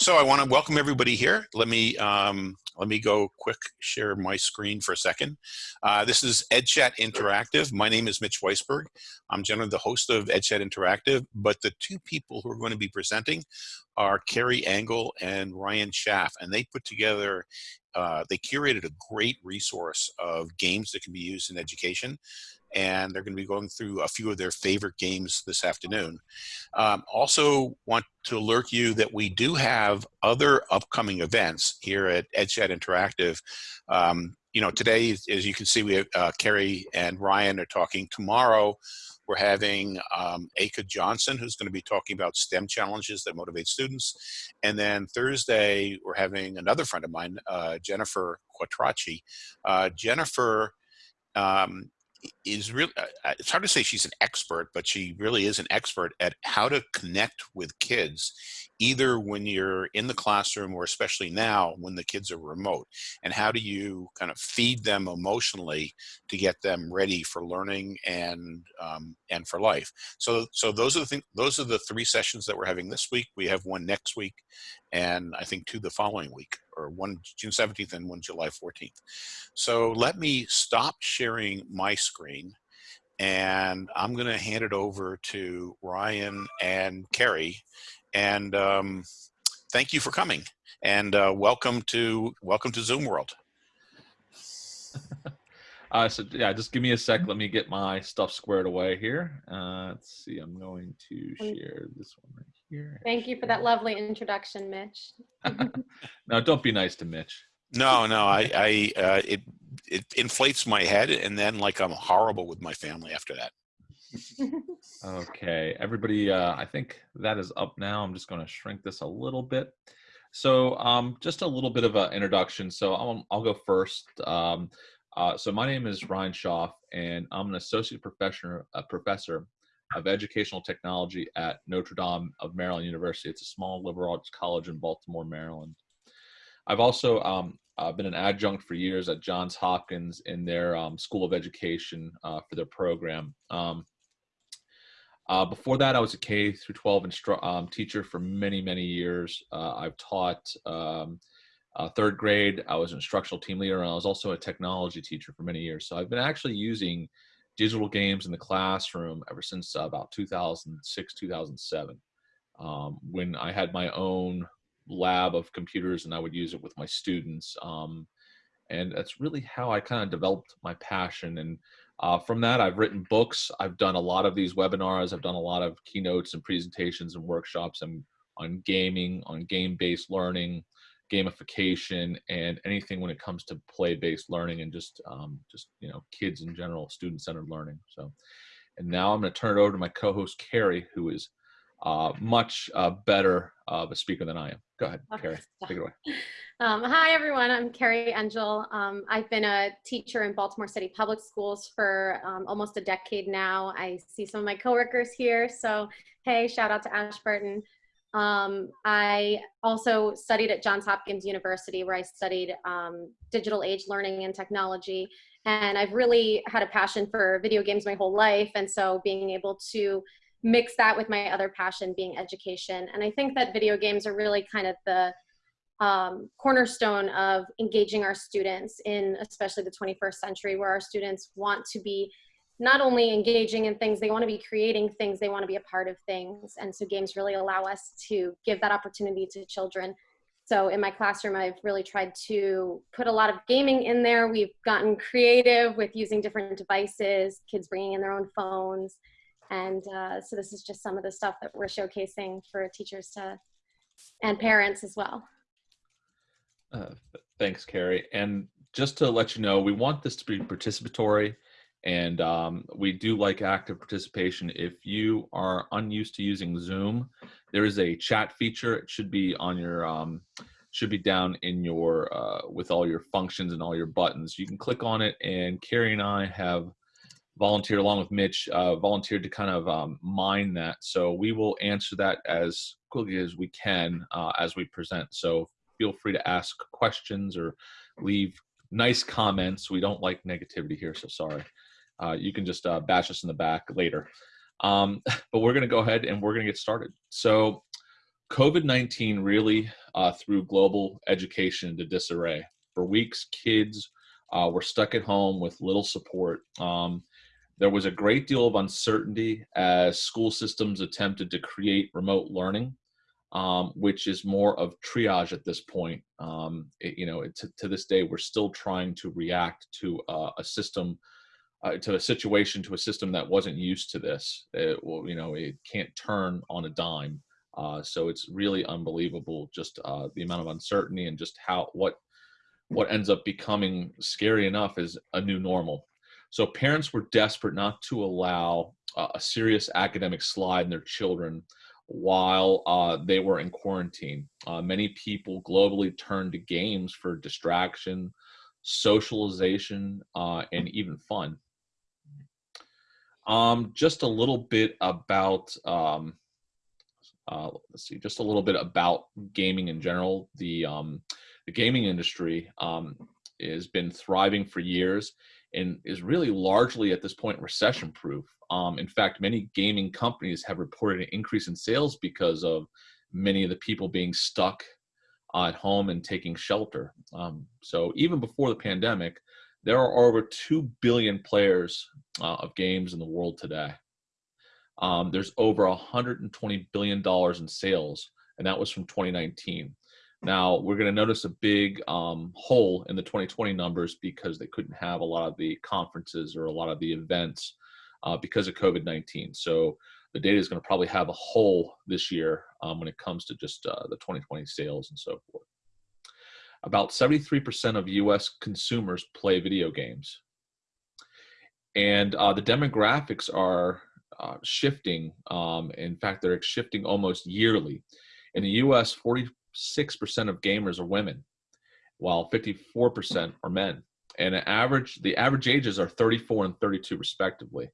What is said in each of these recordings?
So I want to welcome everybody here. Let me um, let me go quick share my screen for a second. Uh, this is EdChat Interactive. My name is Mitch Weisberg. I'm generally the host of EdChat Interactive, but the two people who are going to be presenting are Carrie Engel and Ryan Schaaf, and they put together uh, they curated a great resource of games that can be used in education and they're going to be going through a few of their favorite games this afternoon. Um, also want to alert you that we do have other upcoming events here at EdChat Interactive. Um, you know, today, as you can see, we have uh, Carrie and Ryan are talking. Tomorrow, we're having um, Aka Johnson, who's going to be talking about STEM challenges that motivate students. And then Thursday, we're having another friend of mine, uh, Jennifer Quattrocchi. Uh, Jennifer um, is really uh, uh, it's hard to say she's an expert but she really is an expert at how to connect with kids either when you're in the classroom or especially now when the kids are remote and how do you kind of feed them emotionally to get them ready for learning and um, and for life? So so those are the things those are the three sessions that we're having this week. We have one next week and i think two the following week or one june 17th and one july 14th so let me stop sharing my screen and I'm going to hand it over to Ryan and Carrie and um, thank you for coming and uh, welcome to welcome to Zoom World. uh, so yeah, just give me a sec. Let me get my stuff squared away here. Uh, let's see. I'm going to share this one right here. Thank you for that lovely introduction, Mitch. no, don't be nice to Mitch. No, no, I, I, uh, it, it inflates my head, and then like I'm horrible with my family after that okay, everybody, uh, I think that is up now. I'm just going to shrink this a little bit. So um, just a little bit of an introduction. So I'll, I'll go first. Um, uh, so my name is Ryan Schaaf, and I'm an associate professor, a professor of educational technology at Notre Dame of Maryland University. It's a small liberal arts college in Baltimore, Maryland. I've also um, uh, been an adjunct for years at Johns Hopkins in their um, School of Education uh, for their program. Um, uh, before that, I was a K through 12 instru- um, teacher for many, many years. Uh, I've taught um, uh, third grade. I was an instructional team leader, and I was also a technology teacher for many years. So I've been actually using digital games in the classroom ever since uh, about 2006, 2007, um, when I had my own lab of computers and I would use it with my students. Um, and that's really how I kind of developed my passion and uh, from that, I've written books. I've done a lot of these webinars. I've done a lot of keynotes and presentations and workshops and on gaming, on game-based learning, gamification, and anything when it comes to play-based learning and just um, just you know kids in general, student-centered learning. So, and now I'm going to turn it over to my co-host Carrie, who is uh, much uh, better of a speaker than I am. Go ahead, Carrie. Take it away. Um, hi, everyone. I'm Carrie Engel. Um, I've been a teacher in Baltimore City Public Schools for um, almost a decade now. I see some of my coworkers here. So, hey, shout out to Ashburton. Um, I also studied at Johns Hopkins University where I studied um, digital age learning and technology. And I've really had a passion for video games my whole life. And so being able to mix that with my other passion being education. And I think that video games are really kind of the um, cornerstone of engaging our students in especially the 21st century where our students want to be not only engaging in things, they want to be creating things, they want to be a part of things. And so games really allow us to give that opportunity to children. So in my classroom, I've really tried to put a lot of gaming in there. We've gotten creative with using different devices, kids bringing in their own phones. And uh, so this is just some of the stuff that we're showcasing for teachers to, and parents as well. Uh, thanks, Carrie. And just to let you know, we want this to be participatory and um, we do like active participation. If you are unused to using Zoom, there is a chat feature. It should be on your, um, should be down in your, uh, with all your functions and all your buttons. You can click on it and Carrie and I have volunteered along with Mitch, uh, volunteered to kind of um, mine that. So we will answer that as quickly as we can uh, as we present. So feel free to ask questions or leave nice comments. We don't like negativity here, so sorry. Uh, you can just uh, bash us in the back later. Um, but we're going to go ahead and we're going to get started. So COVID 19 really uh, threw global education into disarray. For weeks, kids uh, were stuck at home with little support. Um, there was a great deal of uncertainty as school systems attempted to create remote learning, um, which is more of triage at this point. Um, it, you know, it, to, to, this day, we're still trying to react to uh, a system, uh, to a situation, to a system that wasn't used to this. It, well, you know, it can't turn on a dime. Uh, so it's really unbelievable, just uh, the amount of uncertainty and just how what what ends up becoming scary enough is a new normal. So parents were desperate not to allow uh, a serious academic slide in their children while uh, they were in quarantine. Uh, many people globally turned to games for distraction, socialization, uh, and even fun. Um, just a little bit about, um, uh, let's see, just a little bit about gaming in general. The, um, the gaming industry um, has been thriving for years and is really largely at this point recession proof. Um, in fact, many gaming companies have reported an increase in sales because of many of the people being stuck at home and taking shelter. Um, so even before the pandemic, there are over 2 billion players uh, of games in the world today. Um, there's over 120 billion dollars in sales, and that was from 2019. Now we're going to notice a big um, hole in the 2020 numbers because they couldn't have a lot of the conferences or a lot of the events uh, because of COVID-19. So the data is going to probably have a hole this year um, when it comes to just uh, the 2020 sales and so forth. About 73% of US consumers play video games. And uh, the demographics are uh, shifting. Um, in fact, they're shifting almost yearly. In the US, 40 6% of gamers are women, while 54% are men. And average, the average ages are 34 and 32 respectively.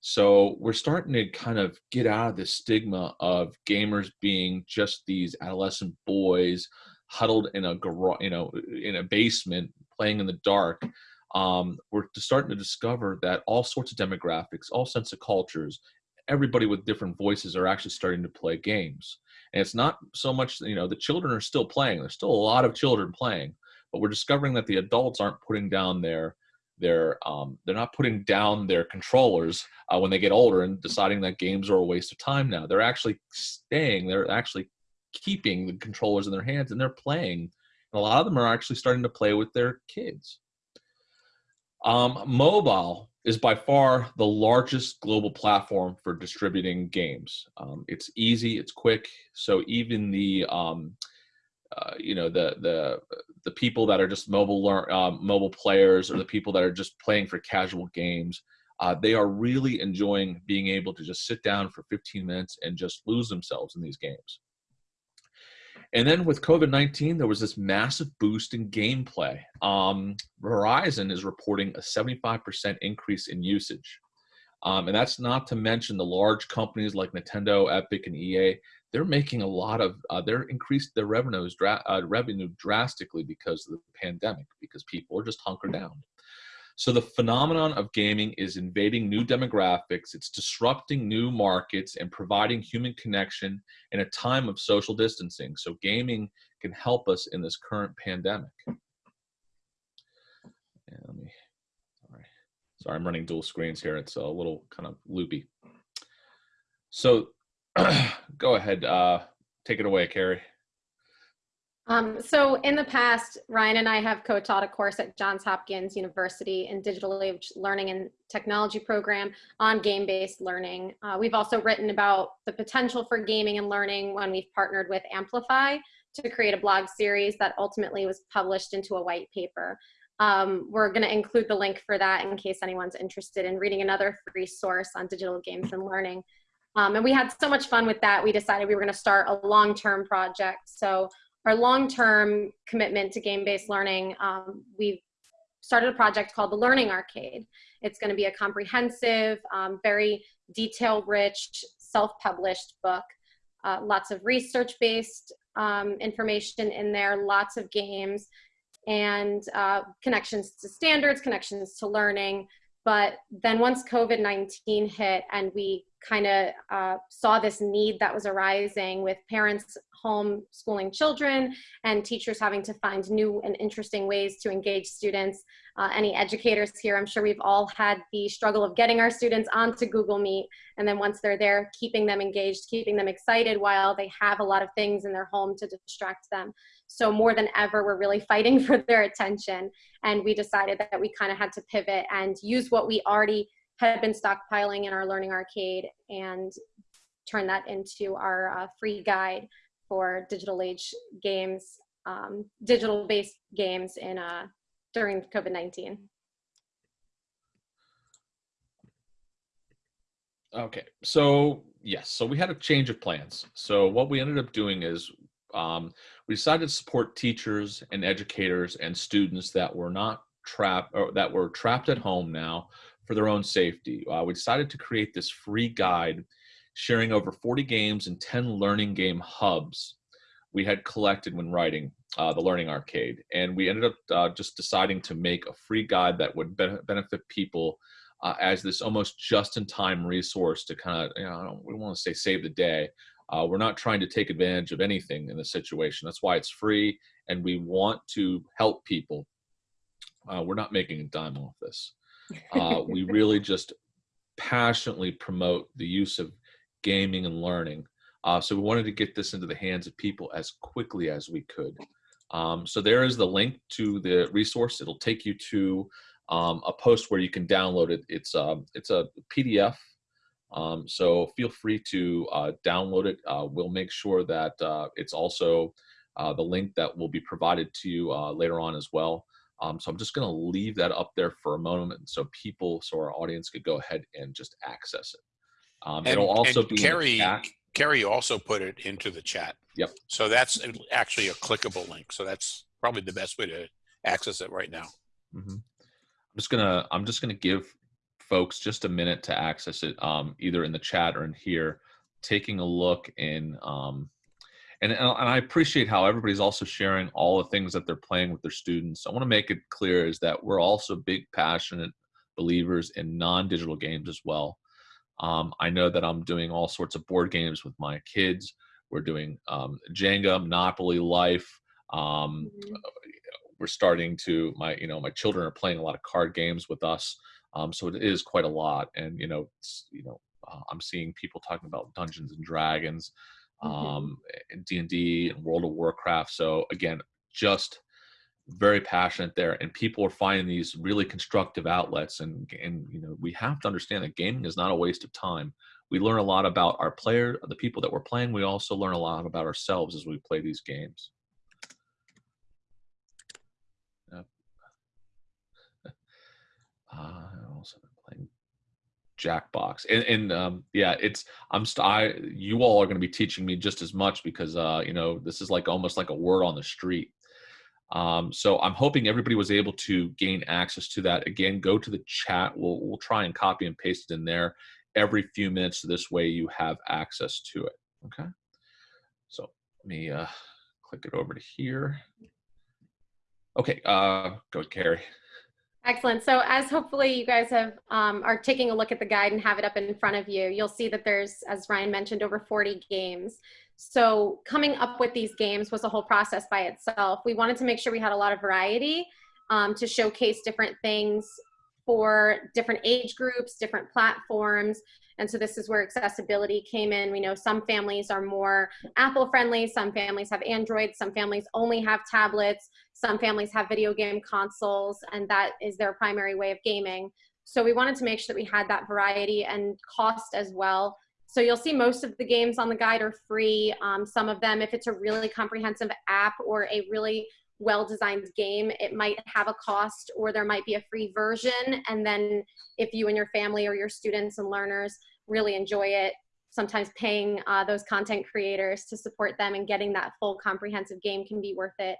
So we're starting to kind of get out of the stigma of gamers being just these adolescent boys huddled in a garage, you know, in a basement playing in the dark. Um, we're starting to discover that all sorts of demographics, all sorts of cultures, everybody with different voices are actually starting to play games. And it's not so much, you know, the children are still playing. There's still a lot of children playing, but we're discovering that the adults aren't putting down their their um, they're not putting down their controllers uh, when they get older and deciding that games are a waste of time now. They're actually staying. They're actually keeping the controllers in their hands and they're playing. And a lot of them are actually starting to play with their kids. Um, mobile is by far the largest global platform for distributing games. Um, it's easy, it's quick, so even the um, uh, you know the the the people that are just mobile learn, uh, mobile players or the people that are just playing for casual games, uh, they are really enjoying being able to just sit down for 15 minutes and just lose themselves in these games. And then with COVID 19, there was this massive boost in gameplay. Um, Verizon is reporting a 75% increase in usage. Um, and that's not to mention the large companies like Nintendo, Epic, and EA. They're making a lot of, uh, they're increased their revenues, dra uh, revenue drastically because of the pandemic, because people are just hunkered down. So the phenomenon of gaming is invading new demographics, it's disrupting new markets and providing human connection in a time of social distancing. So gaming can help us in this current pandemic. Yeah, let me, sorry. sorry, I'm running dual screens here. It's a little kind of loopy. So go ahead, uh, take it away, Carrie. Um, so in the past, Ryan and I have co-taught a course at Johns Hopkins University in Digital Age Learning and Technology program on game-based learning. Uh, we've also written about the potential for gaming and learning when we've partnered with Amplify to create a blog series that ultimately was published into a white paper. Um, we're going to include the link for that in case anyone's interested in reading another free source on digital games and learning. Um, and we had so much fun with that, we decided we were going to start a long-term project. So our long-term commitment to game-based learning, um, we've started a project called the Learning Arcade. It's going to be a comprehensive, um, very detail-rich, self-published book. Uh, lots of research-based um, information in there, lots of games, and uh, connections to standards, connections to learning. But then once COVID-19 hit and we kind of uh, saw this need that was arising with parents homeschooling children and teachers having to find new and interesting ways to engage students. Uh, any educators here, I'm sure we've all had the struggle of getting our students onto Google Meet and then once they're there, keeping them engaged, keeping them excited while they have a lot of things in their home to distract them. So more than ever, we're really fighting for their attention. And we decided that we kind of had to pivot and use what we already had been stockpiling in our Learning Arcade and turn that into our uh, free guide for digital age games, um, digital based games in uh, during COVID-19. Okay, so yes, so we had a change of plans. So what we ended up doing is um, we decided to support teachers and educators and students that were not trapped or that were trapped at home now for their own safety. Uh, we decided to create this free guide sharing over 40 games and 10 learning game hubs we had collected when writing uh, the Learning Arcade. And we ended up uh, just deciding to make a free guide that would be benefit people uh, as this almost just-in-time resource to kind of, you know, we want to say save the day. Uh, we're not trying to take advantage of anything in this situation. That's why it's free, and we want to help people. Uh, we're not making a dime off this. Uh, we really just passionately promote the use of gaming and learning. Uh, so we wanted to get this into the hands of people as quickly as we could. Um, so there is the link to the resource. It'll take you to um, a post where you can download it. It's a, um, it's a PDF. Um, so feel free to uh, download it. Uh, we'll make sure that uh, it's also uh, the link that will be provided to you uh, later on as well. Um, so I'm just going to leave that up there for a moment so people, so our audience could go ahead and just access it. Um, And- it'll also and be the Carrie. Carrie also put it into the chat. Yep. So that's actually a clickable link. So that's probably the best way to access it right now. Mhm. I'm just gonna I'm just gonna give folks just a minute to access it, um, either in the chat or in here, taking a look in. Um, and, and I appreciate how everybody's also sharing all the things that they're playing with their students. I want to make it clear is that we're also big passionate believers in non-digital games as well. Um, I know that I'm doing all sorts of board games with my kids. We're doing um, Jenga, Monopoly, Life. Um, Mhm. we're starting to my you know my children are playing a lot of card games with us um, so it is quite a lot and you know it's, you know uh, i'm seeing people talking about dungeons and dragons um, and d&d and world of warcraft. So again just very passionate there and people are finding these really constructive outlets and and you know we have to understand that gaming is not a waste of time. We learn a lot about our player the people that we're playing. We also learn a lot about ourselves as we play these games. Uh, Jackbox, and, and um, yeah, it's I'm st- I you all are going to be teaching me just as much because uh, you know this is like almost like a word on the street. Um, so I'm hoping everybody was able to gain access to that. Again, go to the chat. We'll we'll try and copy and paste it in there every few minutes. So this way you have access to it. Okay. So let me uh, click it over to here. Okay. Uh, go Carrie. Excellent. So as hopefully you guys have um, are taking a look at the guide and have it up in front of you, you'll see that there's, as Ryan mentioned, over 40 games. So coming up with these games was a whole process by itself. We wanted to make sure we had a lot of variety um, to showcase different things for different age groups, different platforms. And so this is where accessibility came in. We know some families are more Apple friendly, some families have Android, some families only have tablets, some families have video game consoles, and that is their primary way of gaming. So we wanted to make sure that we had that variety and cost as well. So you'll see most of the games on the guide are free. Um, some of them, if it's a really comprehensive app or a really well-designed game, it might have a cost or there might be a free version. And then if you and your family or your students and learners really enjoy it, sometimes paying uh, those content creators to support them and getting that full comprehensive game can be worth it.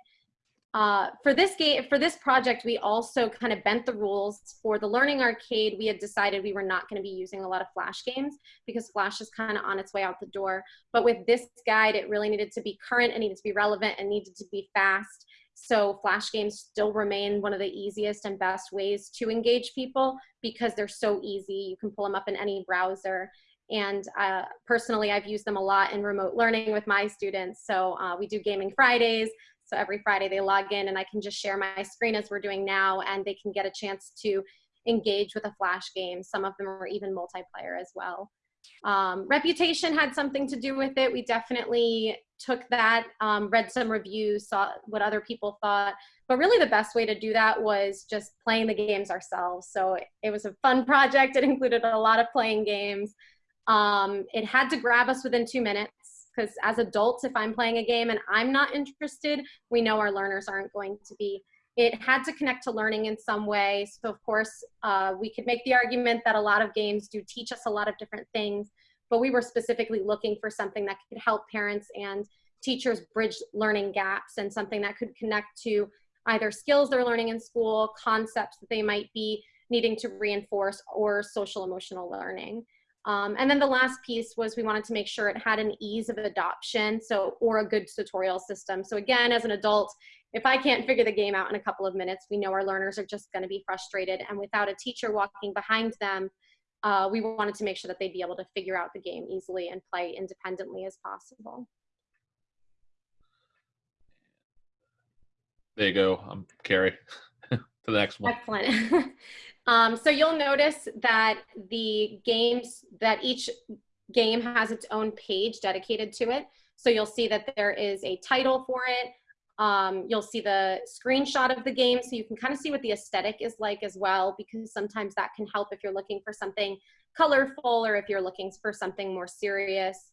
Uh, for this game, for this project, we also kind of bent the rules. For the Learning Arcade, we had decided we were not going to be using a lot of Flash games because Flash is kind of on its way out the door. But with this guide, it really needed to be current, it needed to be relevant, and needed to be fast. So Flash games still remain one of the easiest and best ways to engage people because they're so easy. You can pull them up in any browser. And uh, personally, I've used them a lot in remote learning with my students. So uh, we do Gaming Fridays. So every Friday they log in and I can just share my screen as we're doing now and they can get a chance to engage with a flash game. Some of them are even multiplayer as well. Um, reputation had something to do with it. We definitely took that, um, read some reviews, saw what other people thought. But really, the best way to do that was just playing the games ourselves. So it was a fun project. It included a lot of playing games. Um, it had to grab us within two minutes because as adults, if I'm playing a game and I'm not interested, we know our learners aren't going to be. It had to connect to learning in some way. So of course, uh, we could make the argument that a lot of games do teach us a lot of different things, but we were specifically looking for something that could help parents and teachers bridge learning gaps and something that could connect to either skills they're learning in school, concepts that they might be needing to reinforce, or social emotional learning. Um, and then the last piece was we wanted to make sure it had an ease of adoption, so or a good tutorial system. So again, as an adult, if I can't figure the game out in a couple of minutes, we know our learners are just going to be frustrated. And without a teacher walking behind them, uh, we wanted to make sure that they'd be able to figure out the game easily and play independently as possible. There you go. I'm Carrie. to the next one. Excellent. um, so you'll notice that the games, that each game has its own page dedicated to it. So you'll see that there is a title for it. Um, you'll see the screenshot of the game so you can kind of see what the aesthetic is like as well because sometimes that can help if you're looking for something colorful or if you're looking for something more serious.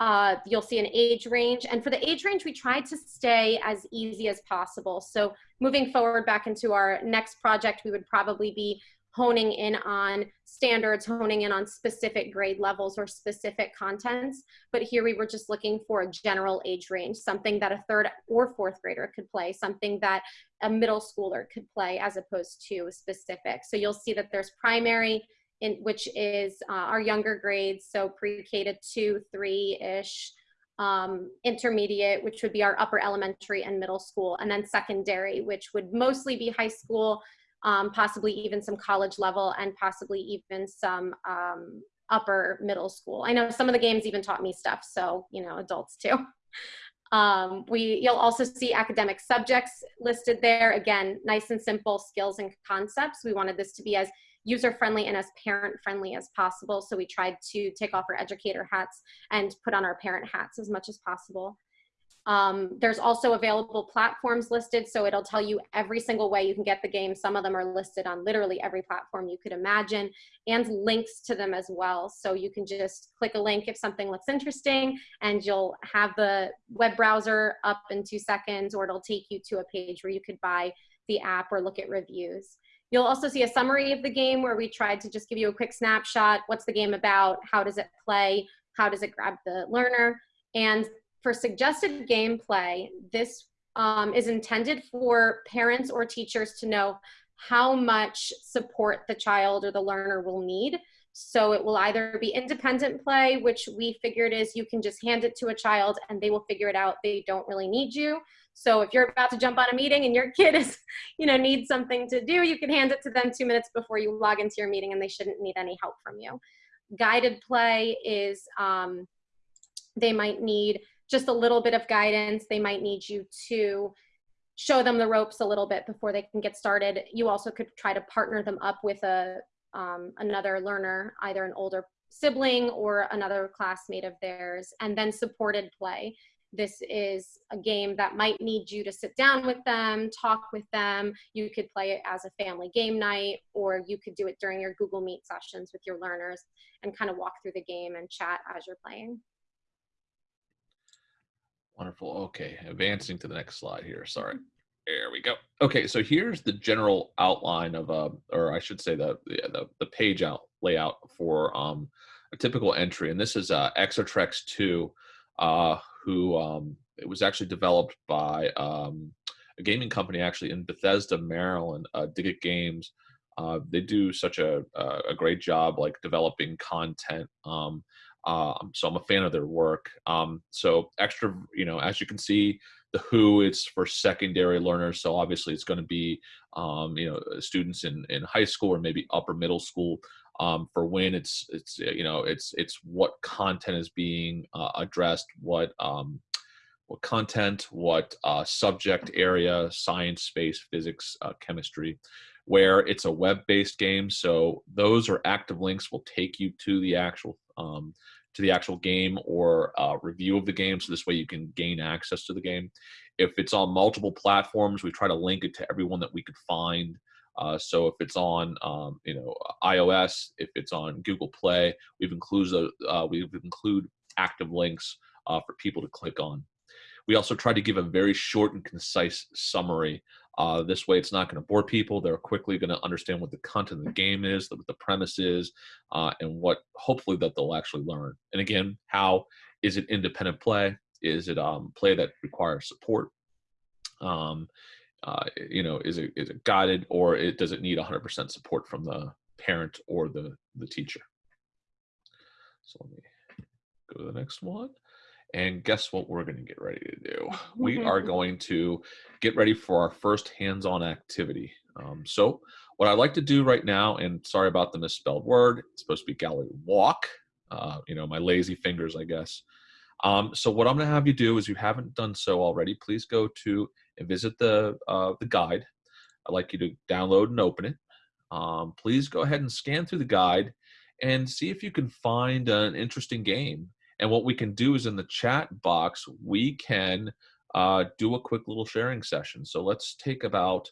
Uh, you'll see an age range. And for the age range, we tried to stay as easy as possible. So moving forward back into our next project, we would probably be honing in on standards, honing in on specific grade levels or specific contents. But here we were just looking for a general age range, something that a third or fourth grader could play, something that a middle schooler could play as opposed to specific. So you'll see that there's primary, in, which is uh, our younger grades, so pre-K to two, three-ish, um, intermediate, which would be our upper elementary and middle school, and then secondary, which would mostly be high school, um, possibly even some college level, and possibly even some um, upper middle school. I know some of the games even taught me stuff, so you know, adults too. Um, we, you'll also see academic subjects listed there. Again, nice and simple skills and concepts. We wanted this to be as user friendly and as parent friendly as possible. So we tried to take off our educator hats and put on our parent hats as much as possible. Um, there's also available platforms listed, so it'll tell you every single way you can get the game. Some of them are listed on literally every platform you could imagine, and links to them as well. So you can just click a link if something looks interesting, and you'll have the web browser up in two seconds, or it'll take you to a page where you could buy the app or look at reviews. You'll also see a summary of the game where we tried to just give you a quick snapshot. What's the game about? How does it play? How does it grab the learner? And for suggested gameplay, this um, is intended for parents or teachers to know how much support the child or the learner will need. So it will either be independent play, which we figured is you can just hand it to a child and they will figure it out. They don't really need you. So if you're about to jump on a meeting and your kid is, you know, needs something to do, you can hand it to them two minutes before you log into your meeting and they shouldn't need any help from you. Guided play is um, they might need just a little bit of guidance. They might need you to show them the ropes a little bit before they can get started. You also could try to partner them up with a um, another learner, either an older sibling or another classmate of theirs, and then supported play. This is a game that might need you to sit down with them, talk with them. You could play it as a family game night, or you could do it during your Google Meet sessions with your learners and kind of walk through the game and chat as you're playing. Wonderful. Okay, advancing to the next slide here. Sorry. There we go. Okay, so here's the general outline of, uh, or I should say the the, the page out layout for um, a typical entry, and this is uh, Exotrex 2, uh, who um, it was actually developed by um, a gaming company actually in Bethesda, Maryland, uh, Digit Games. Uh, they do such a, a great job like developing content. Um, uh, so I'm a fan of their work. Um, so extra, you know, as you can see, the Who it's for secondary learners. So obviously it's going to be, um, you know, students in in high school or maybe upper middle school. um, for when it's it's you know it's it's what content is being uh, addressed, what um, what content, what uh, subject area, science, space, physics, uh, chemistry, where it's a web-based game. So those are active links will take you to the actual um, to the actual game or uh, review of the game. So this way you can gain access to the game. If it's on multiple platforms, we try to link it to everyone that we could find. Uh, so if it's on, um, you know, iOS, if it's on Google Play, we've included uh, we've include active links uh, for people to click on. We also try to give a very short and concise summary. Uh, this way, it's not going to bore people. They're quickly going to understand what the content of the game is, what the premise is, uh, and what hopefully that they'll actually learn. And again, how is it independent play? Is it um, play that requires support? Um, uh, you know, is it is it guided or it does it need 100% support from the parent or the the teacher? So let me go to the next one. And guess what we're going to get ready to do? We are going to get ready for our first hands-on activity. Um, so what I'd like to do right now, and sorry about the misspelled word, it's supposed to be gallery walk. Uh, you know, my lazy fingers, I guess. Um, so what I'm going to have you do is you haven't done so already, please go to and visit the, uh, the guide. I'd like you to download and open it. Um, please go ahead and scan through the guide and see if you can find an interesting game. And what we can do is in the chat box, we can uh, do a quick little sharing session. So let's take about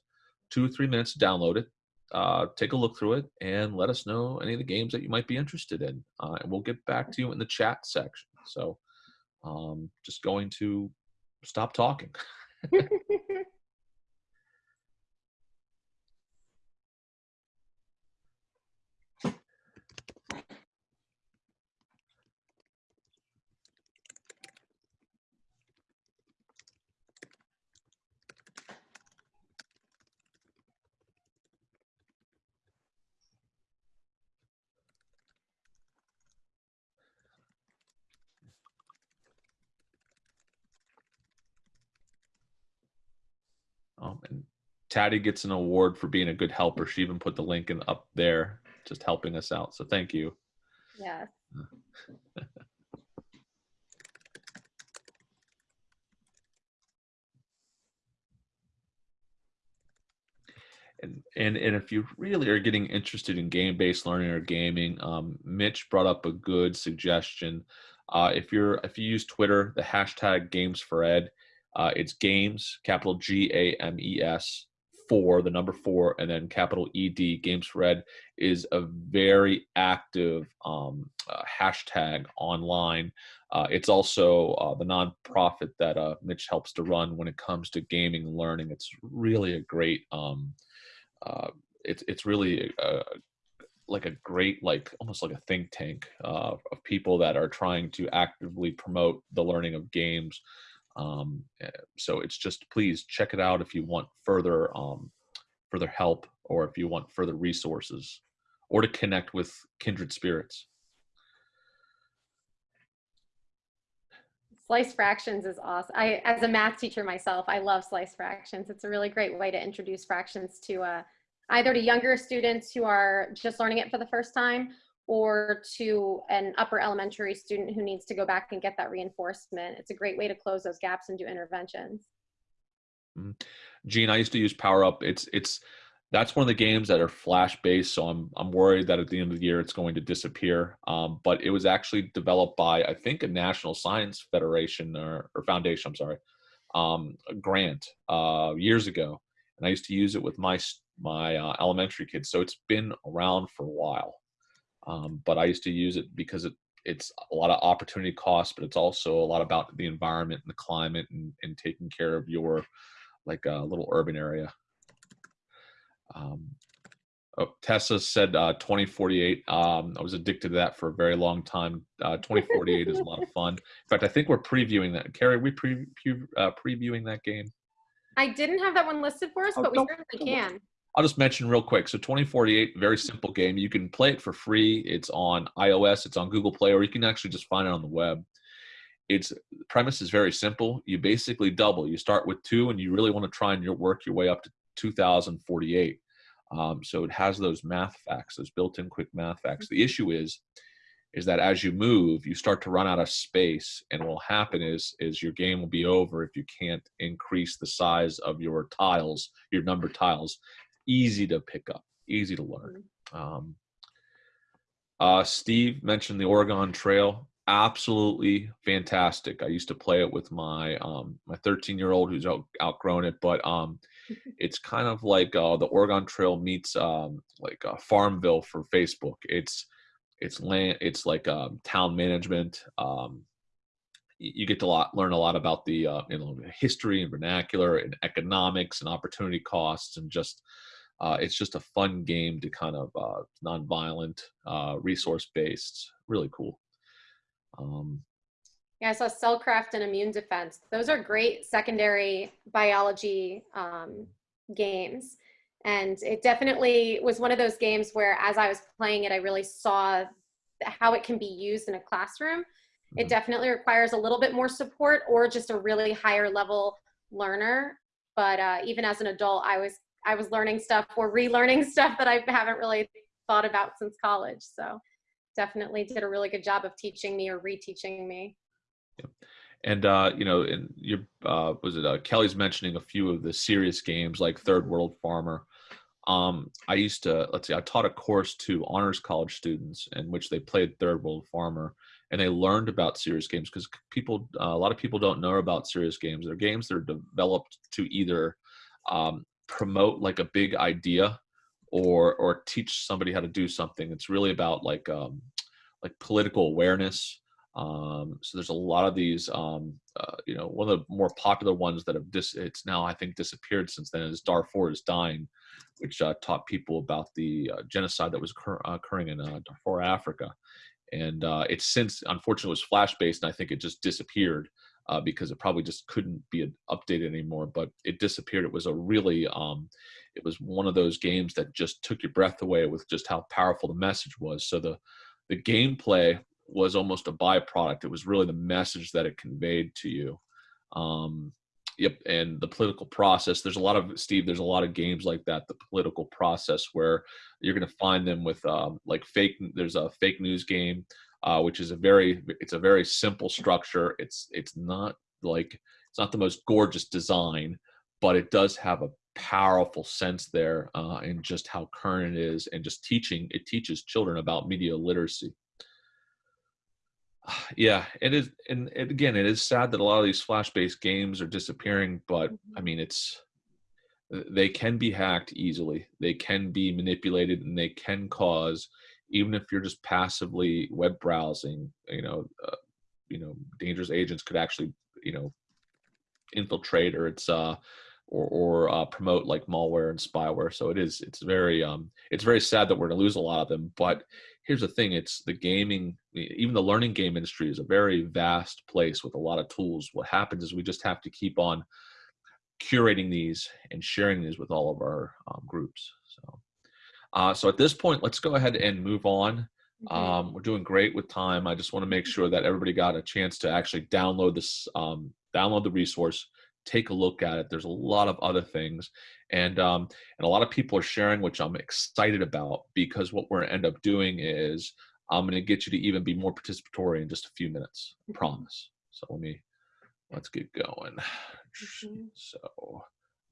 two or three minutes to download it, uh, take a look through it, and let us know any of the games that you might be interested in. Uh, and we'll get back to you in the chat section. So um, just going to stop talking. and Taddy gets an award for being a good helper. She even put the link in up there, just helping us out. So thank you. Yes. And, and and if you really are getting interested in game-based learning or gaming, um, Mitch brought up a good suggestion. Uh, if you're if you use Twitter, the hashtag Games for Ed, uh, it's Games, capital G A M E S, four, the number four, and then capital E D. Games for Ed is a very active um, uh, hashtag online. Uh, it's also uh, the nonprofit that uh, Mitch helps to run when it comes to gaming learning. It's really a great. Um, uh, it's it's really a, like a great like almost like a think tank uh, of people that are trying to actively promote the learning of games um, eh, so it's just please check it out if you want further um, further help or if you want further resources or to connect with kindred spirits Slice fractions is awesome. I, as a math teacher myself, I love slice fractions. It's a really great way to introduce fractions to uh, either to younger students who are just learning it for the first time or to an upper elementary student who needs to go back and get that reinforcement. It's a great way to close those gaps and do interventions. Mm-hmm. Gene, I used to use Power Up. It's it's that's one of the games that are flash based, so I'm I'm worried that at the end of the year it's going to disappear. Um, but it was actually developed by I think a National Science Federation or, or Foundation. I'm sorry, um, grant uh, years ago, and I used to use it with my my uh, elementary kids. So it's been around for a while. Um, but I used to use it because it, it's a lot of opportunity cost, but it's also a lot about the environment and the climate and, and taking care of your like a uh, little urban area. Um, oh, Tessa said uh, 2048. Um, I was addicted to that for a very long time. Uh, 2048 is a lot of fun. In fact, I think we're previewing that. Carrie, we pre, pre uh, previewing that game? I didn't have that one listed for us, oh, but we certainly can. I'll just mention real quick. So 2048, very simple game. You can play it for free. It's on iOS, it's on Google Play, or you can actually just find it on the web. Its premise is very simple. You basically double. You start with two, and you really want to try and work your way up to 2048. Um, so it has those math facts, those built-in quick math facts. The issue is, is that as you move, you start to run out of space, and what will happen is, is your game will be over if you can't increase the size of your tiles, your number tiles. Easy to pick up, easy to learn. Um, uh, Steve mentioned the Oregon Trail. Absolutely fantastic. I used to play it with my um, my 13 year old who's out, outgrown it, but um, it's kind of like uh, the Oregon Trail meets um, like uh, Farmville for Facebook. It's it's land. It's like um, town management. Um, you get to lot, learn a lot about the uh, you know history and vernacular and economics and opportunity costs and just uh, it's just a fun game to kind of uh, nonviolent, uh, resource based. Really cool. Um, Yeah, I saw Cellcraft and Immune Defense. Those are great secondary biology um, games. And it definitely was one of those games where, as I was playing it, I really saw how it can be used in a classroom. It Mhm. definitely requires a little bit more support or just a really higher level learner. But uh, even as an adult, I was I was learning stuff or relearning stuff that I haven't really thought about since college. So definitely did a really good job of teaching me or reteaching me. and uh, you know, and your uh, was it uh, Kelly's mentioning a few of the serious games like Third World Farmer. Um, I used to let's see, I taught a course to honors college students in which they played Third World Farmer, and they learned about serious games because people, uh, a lot of people don't know about serious games. They're games that are developed to either um, promote like a big idea or or teach somebody how to do something. It's really about like um, like political awareness. Um, so there's a lot of these. Um, uh, you know, one of the more popular ones that have dis- it's now I think disappeared since then is Darfur is dying, which uh, taught people about the uh, genocide that was occur- occurring in uh, Darfur, Africa. And uh, it's since unfortunately was flash based, and I think it just disappeared uh, because it probably just couldn't be updated anymore. But it disappeared. It was a really um, it was one of those games that just took your breath away with just how powerful the message was. So the the gameplay was almost a byproduct. It was really the message that it conveyed to you. Um, yep, and the political process. There's a lot of Steve. There's a lot of games like that. The political process where you're going to find them with um, like fake. There's a fake news game, uh, which is a very. It's a very simple structure. It's it's not like it's not the most gorgeous design, but it does have a powerful sense there uh, in just how current it is and just teaching it teaches children about media literacy yeah it is and it, again it is sad that a lot of these flash based games are disappearing but i mean it's they can be hacked easily they can be manipulated and they can cause even if you're just passively web browsing you know uh, you know dangerous agents could actually you know infiltrate or it's uh or, or uh, promote like malware and spyware. So it is it's very um, it's very sad that we're going to lose a lot of them. But here's the thing: it's the gaming, even the learning game industry is a very vast place with a lot of tools. What happens is we just have to keep on curating these and sharing these with all of our um, groups. So, uh, so at this point, let's go ahead and move on. Mhm. Um, we're doing great with time. I just want to make sure that everybody got a chance to actually download this, um, download the resource, take a look at it. There's a lot of other things, and um, and a lot of people are sharing, which I'm excited about because what we're gonna end up doing is I'm going to get you to even be more participatory in just a few minutes. I Mhm. promise. So let me let's get going. Mhm. So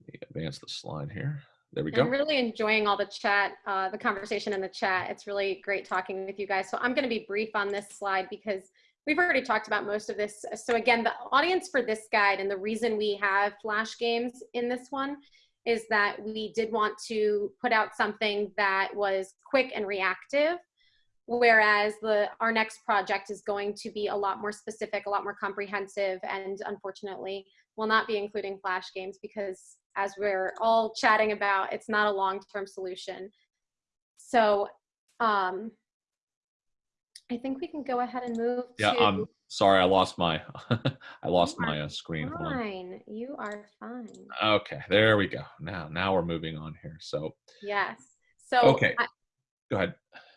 let me advance the slide here. There we go. I'm really enjoying all the chat, uh, the conversation in the chat. It's really great talking with you guys. So I'm going to be brief on this slide because we've already talked about most of this. So again, the audience for this guide and the reason we have flash games in this one is that we did want to put out something that was quick and reactive whereas the our next project is going to be a lot more specific a lot more comprehensive and unfortunately will not be including flash games because as we're all chatting about it's not a long-term solution so um i think we can go ahead and move Yeah, to I'm sorry. I lost my I lost You my uh, screen. Fine you are fine Okay, there we go. Now now we're moving on here. So yes so Okay. I, go ahead.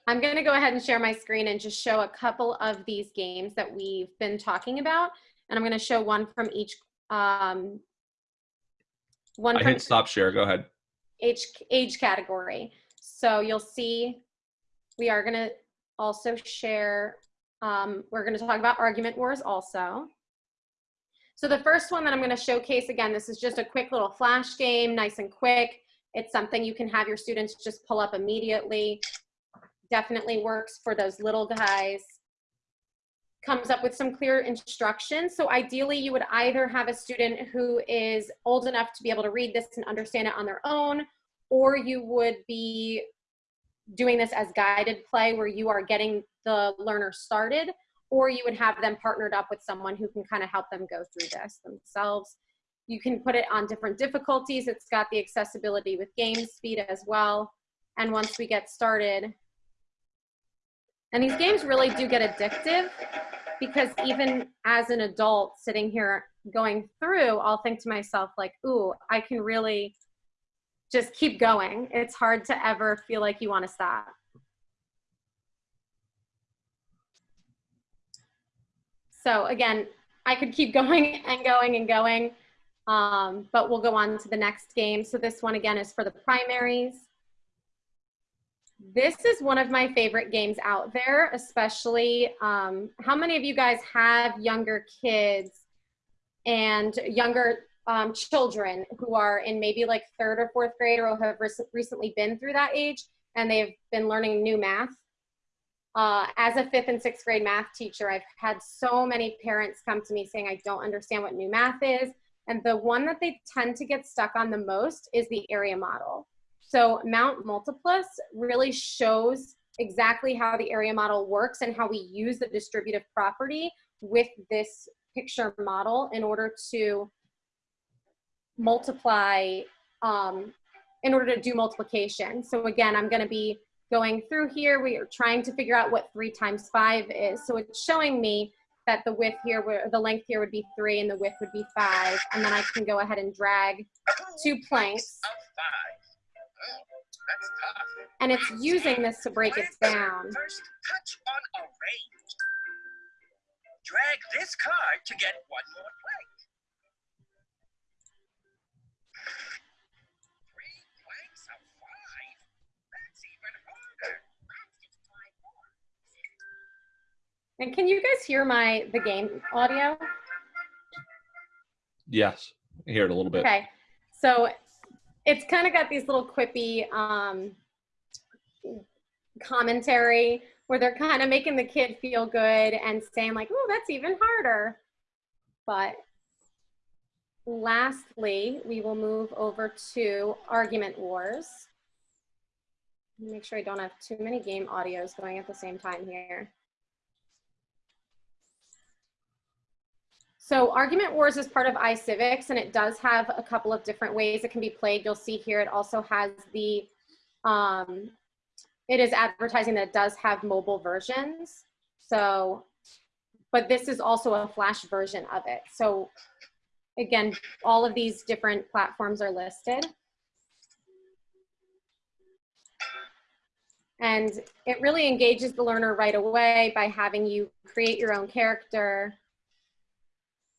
I'm going to go ahead and share my screen and just show a couple of these games that we've been talking about. And I'm going to show one from each. Um, one I hit stop share. Go ahead. age, age category. So you'll see we are going to also share, um, we're going to talk about argument wars also. So the first one that I'm going to showcase, again, this is just a quick little flash game, nice and quick. It's something you can have your students just pull up immediately. Definitely works for those little guys. Comes up with some clear instructions. So ideally you would either have a student who is old enough to be able to read this and understand it on their own, or you would be doing this as guided play where you are getting the learner started or you would have them partnered up with someone who can kind of help them go through this themselves. You can put it on different difficulties. It's got the accessibility with game speed as well. And once we get started, and these games really do get addictive because even as an adult sitting here going through, I'll think to myself like, ooh, I can really just keep going. It's hard to ever feel like you want to stop. So again, I could keep going and going and going, um, but we'll go on to the next game. So this one again is for the primaries. This is one of my favorite games out there, especially um, how many of you guys have younger kids and younger um, children who are in maybe like third or fourth grade or have recently been through that age and they've been learning new math? Uh, as a fifth and sixth grade math teacher, I've had so many parents come to me saying, I don't understand what new math is. And the one that they tend to get stuck on the most is the area model. So Mount Multiplus really shows exactly how the area model works and how we use the distributive property with this picture model in order to multiply, um, in order to do multiplication. So again, I'm gonna be going through here, we are trying to figure out what three times five is. So it's showing me that the width here, the length here would be three and the width would be five. And then I can go ahead and drag two planks. And it's using this to break it down. First, touch on. Drag this card to get one more plank. And can you guys hear my the game audio? Yes, I hear it a little bit. Okay, so it's kind of got these little quippy um, commentary where they're kind of making the kid feel good and saying like, "Oh, that's even harder." But lastly, we will move over to argument wars. Make sure I don't have too many game audios going at the same time here. So Argument Wars is part of iCivics and it does have a couple of different ways it can be played. You'll see here it also has the, um, it is advertising that does have mobile versions. So, but this is also a flash version of it. So again, all of these different platforms are listed. And it really engages the learner right away by having you create your own character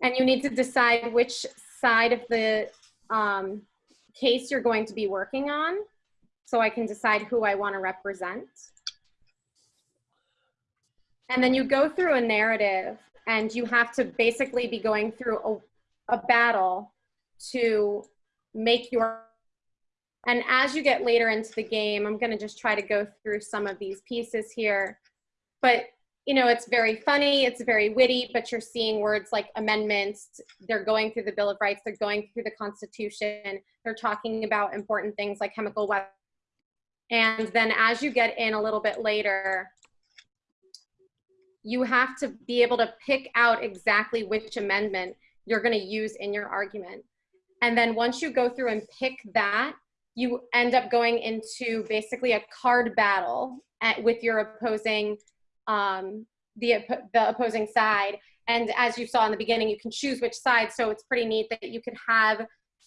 and you need to decide which side of the um, case you're going to be working on so I can decide who I want to represent. And then you go through a narrative and you have to basically be going through a, a battle to make your and as you get later into the game, I'm going to just try to go through some of these pieces here. But you know, it's very funny, it's very witty, but you're seeing words like amendments, they're going through the Bill of Rights, they're going through the Constitution, they're talking about important things like chemical weapons. And then as you get in a little bit later, you have to be able to pick out exactly which amendment you're going to use in your argument. And then once you go through and pick that, you end up going into basically a card battle at, with your opposing um, the, the opposing side. And as you saw in the beginning, you can choose which side. So it's pretty neat that you can have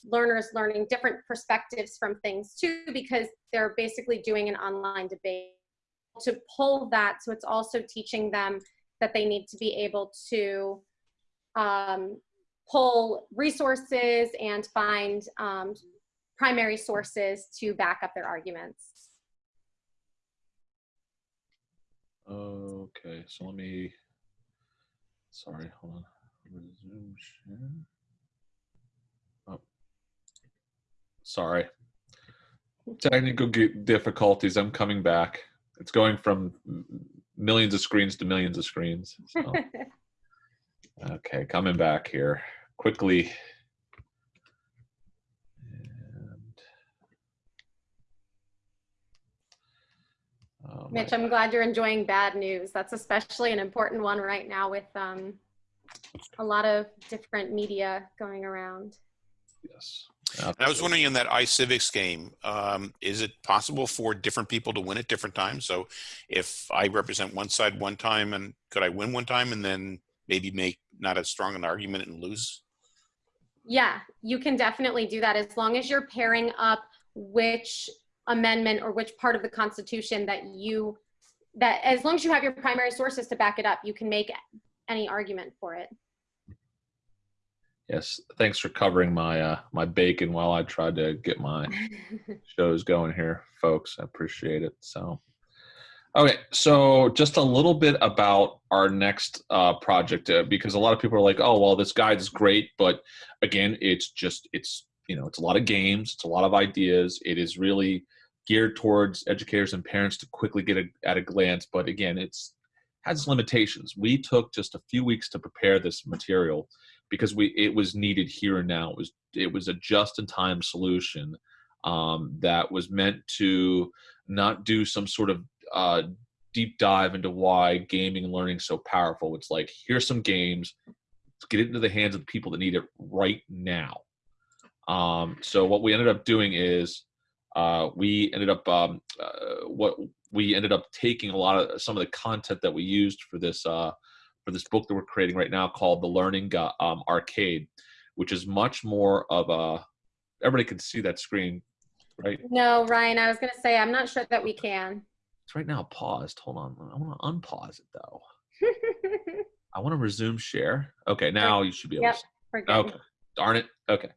learners learning different perspectives from things too, because they're basically doing an online debate to pull that. So it's also teaching them that they need to be able to um, pull resources and find um, primary sources to back up their arguments. Okay, so let me. Sorry, hold on. Resume share. Oh, sorry. Technical difficulties. I'm coming back. It's going from millions of screens to millions of screens. So. okay, coming back here quickly. Oh, Mitch, I'm glad you're enjoying bad news. That's especially an important one right now with um, a lot of different media going around. Yes. And I was wondering in that iCivics game, um, is it possible for different people to win at different times? So if I represent one side one time, and could I win one time and then maybe make not as strong an argument and lose? Yeah, you can definitely do that as long as you're pairing up which amendment or which part of the Constitution that you, that as long as you have your primary sources to back it up, you can make any argument for it. Yes. Thanks for covering my uh, my bacon while I tried to get my shows going here, folks. I appreciate it. So, okay, so just a little bit about our next uh, project uh, because a lot of people are like, "Oh, well, this guide is great," but again, it's just it's you know it's a lot of games, it's a lot of ideas. It is really geared towards educators and parents to quickly get a, at a glance, but again, it's has limitations. We took just a few weeks to prepare this material because we it was needed here and now. It was it was a just in time solution um, that was meant to not do some sort of uh, deep dive into why gaming and learning is so powerful. It's like here's some games, let's get it into the hands of the people that need it right now. Um, so what we ended up doing is uh, we ended up um, uh, what we ended up taking a lot of some of the content that we used for this uh, for this book that we're creating right now called the Learning Gu- um, Arcade, which is much more of a everybody can see that screen, right? No, Ryan, I was going to say, I'm not sure that we can. It's right now paused. Hold on, I want to unpause it though. I want to resume share. Okay, now you should be able Yep. to. Okay. Darn it. Okay.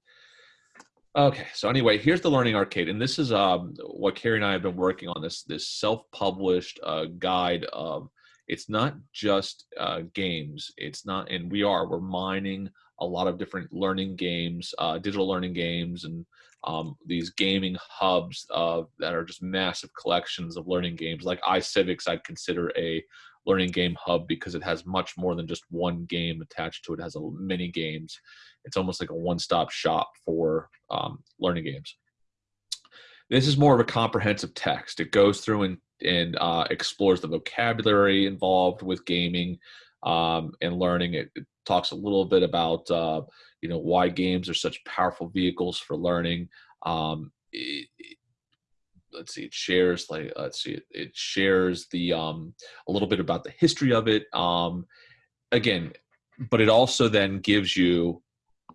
Okay. So anyway, here's the Learning Arcade, and this is um, what Carrie and I have been working on. This this self-published uh, guide of. It's not just uh, games. It's not, and we are. We're mining a lot of different learning games, uh, digital learning games, and um, these gaming hubs uh, that are just massive collections of learning games. Like iCivics, I'd consider a learning game hub because it has much more than just one game attached to it. It has a many games. It's almost like a one-stop shop for um, learning games. This is more of a comprehensive text. It goes through and and uh, explores the vocabulary involved with gaming um, and learning. It, it talks a little bit about uh, you know why games are such powerful vehicles for learning. Um, it, it- let's see, it shares like let's see, it, shares the um, a little bit about the history of it. Um, again, but it also then gives you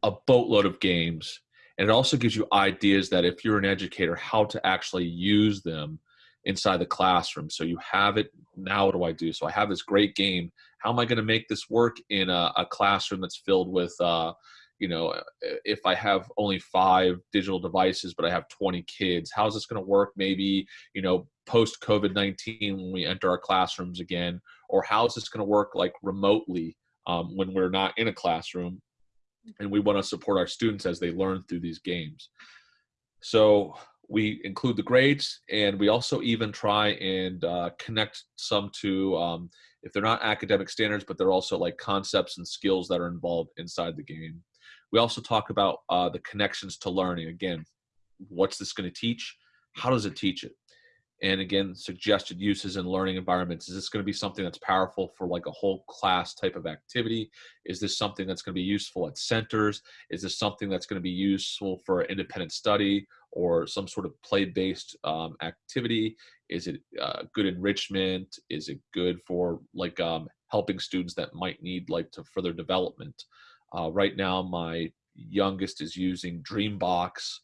a boatload of games. And it also gives you ideas that if you're an educator how to actually use them inside the classroom. So you have it now what do i do? So i have this great game. How am i going to make this work in a, a classroom that's filled with uh, you know if i have only five digital devices but i have 20 kids how's this going to work maybe you know post covid-19 when we enter our classrooms again? Or how's this going to work like remotely um, when we're not in a classroom and we want to support our students as they learn through these games. So we include the grades, and we also even try and uh, connect some to, um, if they're not academic standards, but they're also like concepts and skills that are involved inside the game. We also talk about uh, the connections to learning. Again, what's this going to teach? How does it teach it? And again suggested uses in learning environments. Is this going to be something that's powerful for like a whole class type of activity? Is this something that's going to be useful at centers? Is this something that's going to be useful for independent study or some sort of play-based um, activity? Is it uh, good enrichment? Is it good for like um, helping students that might need like to further development? Uh, right now my youngest is using dreambox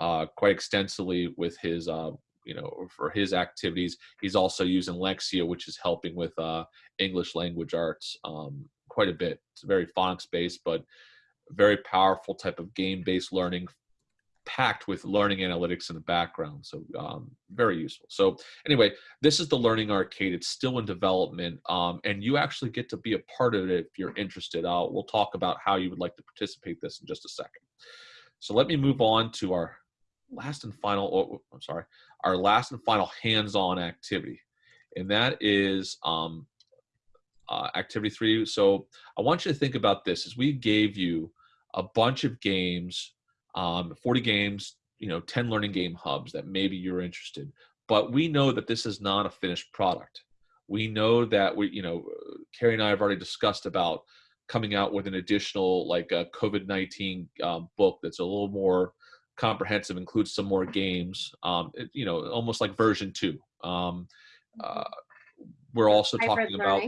uh, quite extensively with his uh, you know for his activities he's also using lexia which is helping with uh, english language arts um, quite a bit it's very phonics based but very powerful type of game based learning packed with learning analytics in the background. So um, very useful. So anyway, this is the Learning Arcade. It's still in development, um, and you actually get to be a part of it if you're interested. Uh, we'll talk about how you would like to participate this in just a second. So let me move on to our last and final. Oh, I'm sorry, our last and final hands-on activity, and that is um, uh, activity three. So I want you to think about this: as we gave you a bunch of games um, 40 games, you know, 10 learning game hubs that maybe you're interested. But we know that this is not a finished product. We know that we, you know, Carrie and I have already discussed about coming out with an additional like a COVID-19 um, book that's a little more comprehensive, includes some more games, um, it, you know, almost like version two. Um, uh, we're also Hybrid talking about,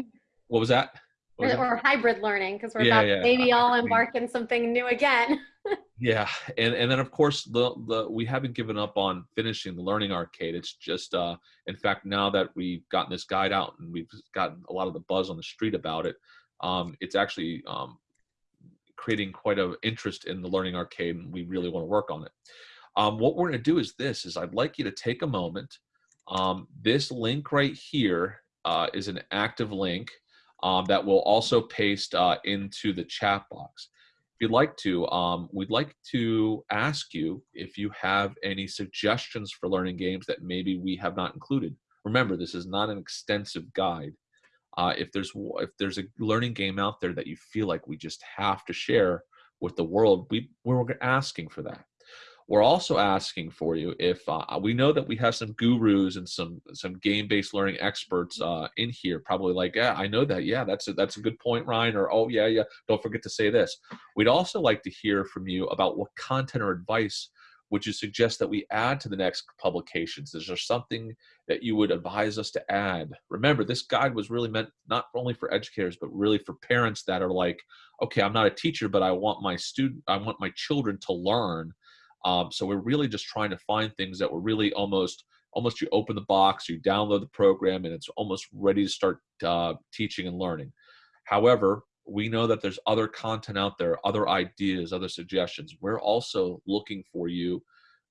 what was that? What was that? or hybrid learning because we're Yeah, about yeah, maybe all embark in something new again. Yeah, and and then of course the the we haven't given up on finishing the learning arcade. It's just uh in fact now that we've gotten this guide out and we've gotten a lot of the buzz on the street about it, um it's actually um creating quite a interest in the learning arcade and we really want to work on it. Um what we're going to do is this is I'd like you to take a moment. Um this link right here uh is an active link um that will also paste uh into the chat box if you'd like to, um, we'd like to ask you if you have any suggestions for learning games that maybe we have not included. Remember, this is not an extensive guide. Uh, if there's if there's a learning game out there that you feel like we just have to share with the world, we we're asking for that. We're also asking for you if uh, we know that we have some gurus and some some game-based learning experts uh, in here, probably like, yeah, I know that. Yeah, that's a, that's a good point, Ryan. Or oh yeah, yeah. Don't forget to say this. We'd also like to hear from you about what content or advice would you suggest that we add to the next publications? Is there something that you would advise us to add? Remember, this guide was really meant not only for educators, but really for parents that are like, okay, I'm not a teacher, but I want my student, I want my children to learn. Um, so we're really just trying to find things that were really almost, almost you open the box, you download the program, and it's almost ready to start uh, teaching and learning. However, we know that there's other content out there, other ideas, other suggestions. We're also looking for you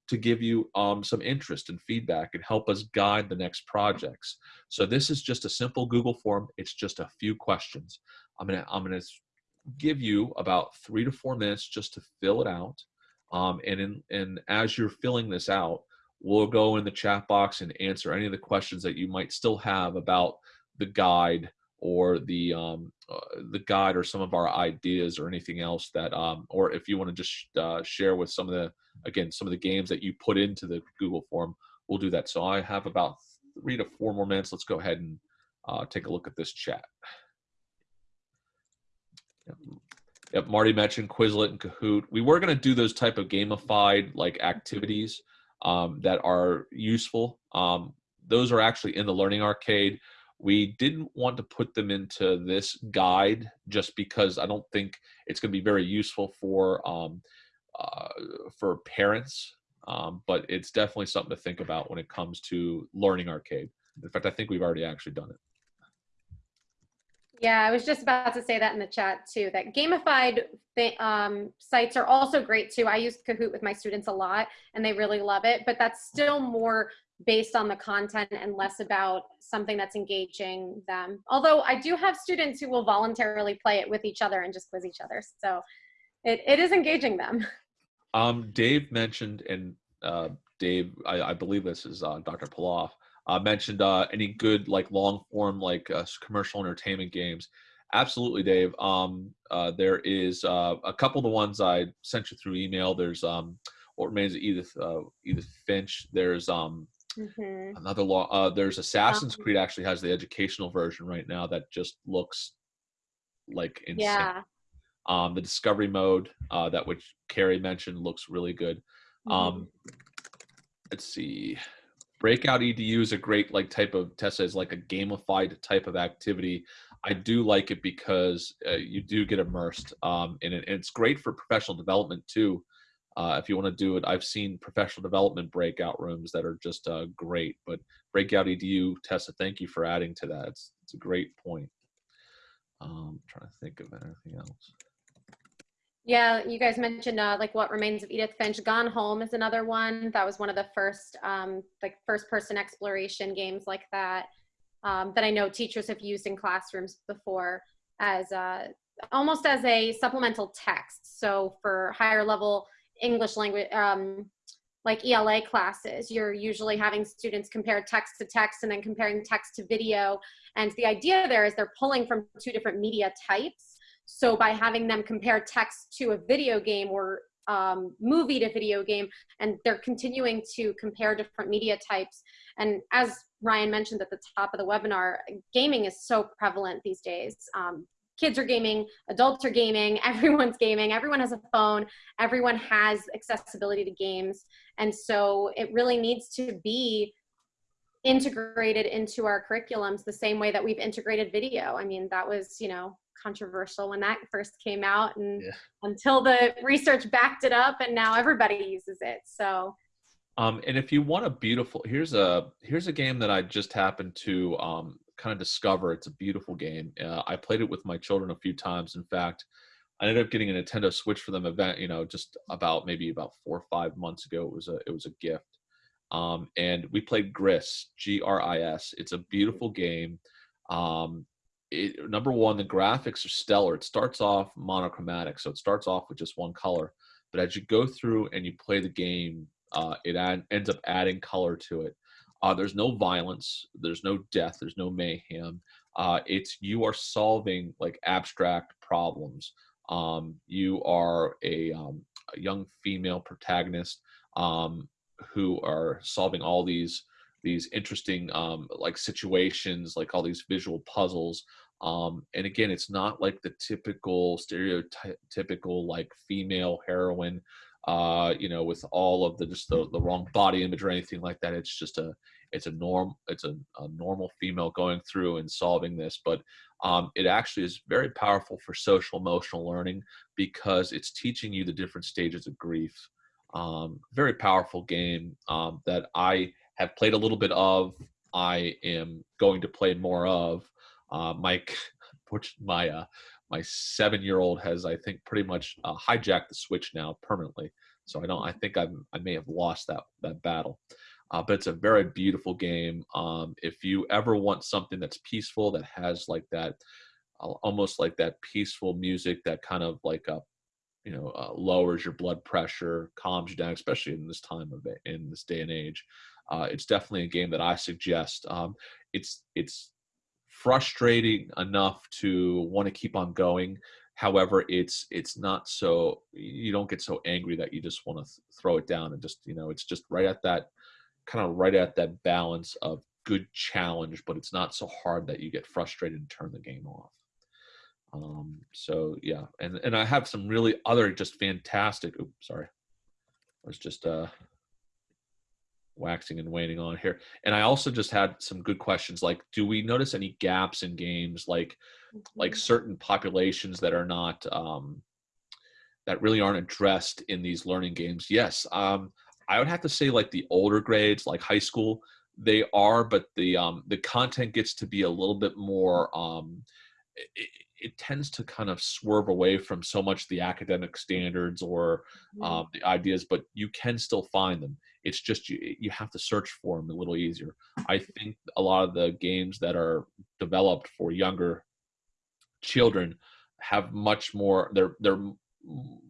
to give you um, some interest and feedback and help us guide the next projects. So this is just a simple Google form. It's just a few questions. I'm gonna I'm gonna give you about three to four minutes just to fill it out. Um, and in, and as you're filling this out, we'll go in the chat box and answer any of the questions that you might still have about the guide or the um, uh, the guide or some of our ideas or anything else that um, or if you want to just uh, share with some of the again some of the games that you put into the Google form, we'll do that. So I have about three to four more minutes. Let's go ahead and uh, take a look at this chat. Yep. Yep, Marty mentioned Quizlet and Kahoot. We were going to do those type of gamified like activities um, that are useful. Um, those are actually in the Learning Arcade. We didn't want to put them into this guide just because I don't think it's going to be very useful for um, uh, for parents. Um, but it's definitely something to think about when it comes to Learning Arcade. In fact, I think we've already actually done it. Yeah, I was just about to say that in the chat too, that gamified um, sites are also great too. I use Kahoot with my students a lot and they really love it, but that's still more based on the content and less about something that's engaging them. Although I do have students who will voluntarily play it with each other and just quiz each other. So it, it is engaging them. Um, Dave mentioned, and uh, Dave, I, I believe this is uh, Dr. Paloff, uh, mentioned uh, any good like long form like uh, commercial entertainment games. Absolutely, Dave. Um, uh, there is a couple of the ones I sent you through email. There's um, what remains of Edith Edith Finch. There's um, Mhm. another law. Uh, there's Assassin's Um, Creed actually has the educational version right now that just looks like insane. Yeah. Um, the discovery mode uh, that which Carrie mentioned looks really good. Mhm. Um, let's see. Breakout EDU is a great like type of Tessa is like a gamified type of activity. I do like it because uh, you do get immersed um, in it. And it's great for professional development too. Uh, if you want to do it, I've seen professional development breakout rooms that are just uh, great. But Breakout EDU, Tessa, thank you for adding to that. It's, it's a great point. Um, trying to think of anything else. Yeah, you guys mentioned uh, like what remains of Edith Finch. Gone Home is another one. That was one of the first um, like first person exploration games like that um, that I know teachers have used in classrooms before as uh, almost as a supplemental text. So for higher level English language, um, like ELA classes, you're usually having students compare text to text and then comparing text to video. And the idea there is they're pulling from two different media types. So by having them compare text to a video game or um, movie to video game, and they're continuing to compare different media types. And as Ryan mentioned at the top of the webinar, gaming is so prevalent these days. Um, kids are gaming, adults are gaming, everyone's gaming, everyone has a phone, everyone has accessibility to games. And so it really needs to be integrated into our curriculums the same way that we've integrated video. I mean, that was, you know, controversial when that first came out and Yeah. until the research backed it up and now everybody uses it. So Um, and if you want a beautiful, here's a here's a game that I just happened to um, kind of discover. It's a beautiful game. Uh, I played it with my children a few times. In fact, I ended up getting a Nintendo Switch for them event. You know, just about maybe about four or five months ago. It was a it was a gift. Um, and we played Gris, G R I S. It's a beautiful game. Um, it, number one, the graphics are stellar. It starts off monochromatic, so it starts off with just one color. But as you go through and you play the game, uh, it ends up adding color to it. Uh, there's no violence, there's no death, there's no mayhem. Uh, it's you are solving like abstract problems. Um, you are a, um, a young female protagonist um, who are solving all these these interesting um, like situations, like all these visual puzzles. Um, and again, it's not like the typical stereotypical like female heroine uh, you know, with all of the just the, the wrong body image or anything like that. It's just a it's a norm it's a, a normal female going through and solving this, but um, it actually is very powerful for social emotional learning because it's teaching you the different stages of grief. Um, very powerful game um, that I have played a little bit of. I am going to play more of. Uh, Mike, my uh, my seven year old has i think pretty much uh, hijacked the switch now permanently. So i don't i think i'm i may have lost that that battle. Uh, but it's a very beautiful game. Um, if you ever want something that's peaceful that has like that uh, almost like that peaceful music that kind of like uh, you know uh, lowers your blood pressure calms you down especially in this time of it in this day and age uh, it's definitely a game that i suggest. Um, it's it's frustrating enough to want to keep on going. However it's it's not so you don't get so angry that you just want to th- throw it down and just you know it's just right at that kind of right at that balance of good challenge but it's not so hard that you get frustrated and turn the game off. Um so yeah and and i have some really other just fantastic oops sorry. I was just uh waxing and waning on here. And I also just had some good questions like do we notice any gaps in games like like certain populations that are not um that really aren't addressed in these learning games? Yes. Um I would have to say like the older grades like high school they are but the um the content gets to be a little bit more um it, it tends to kind of swerve away from so much the academic standards or um, the ideas, but you can still find them. It's just you you have to search for them a little easier. I think a lot of the games that are developed for younger children have much more. They're they're